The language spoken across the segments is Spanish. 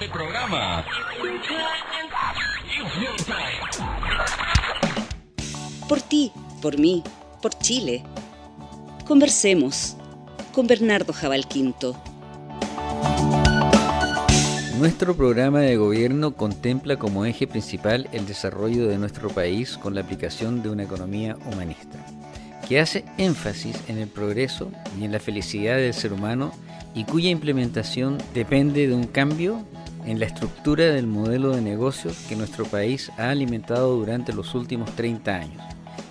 este programa. Por ti, por mí, por Chile. Conversemos con Bernardo Jabal Quinto. Nuestro programa de gobierno contempla como eje principal el desarrollo de nuestro país con la aplicación de una economía humanista, que hace énfasis en el progreso y en la felicidad del ser humano y cuya implementación depende de un cambio en la estructura del modelo de negocios que nuestro país ha alimentado durante los últimos 30 años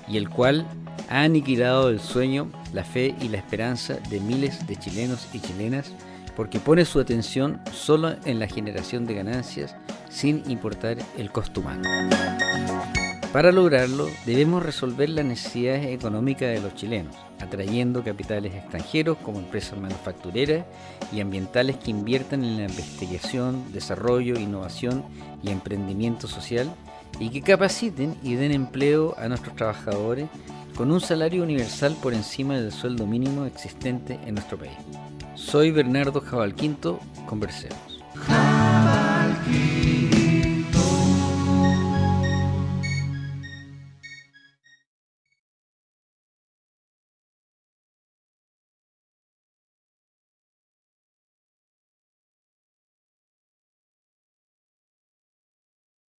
y el cual ha aniquilado el sueño, la fe y la esperanza de miles de chilenos y chilenas porque pone su atención solo en la generación de ganancias sin importar el costo humano. Para lograrlo, debemos resolver las necesidades económicas de los chilenos, atrayendo capitales extranjeros como empresas manufactureras y ambientales que inviertan en la investigación, desarrollo, innovación y emprendimiento social y que capaciten y den empleo a nuestros trabajadores con un salario universal por encima del sueldo mínimo existente en nuestro país. Soy Bernardo Jabalquinto, conversemos.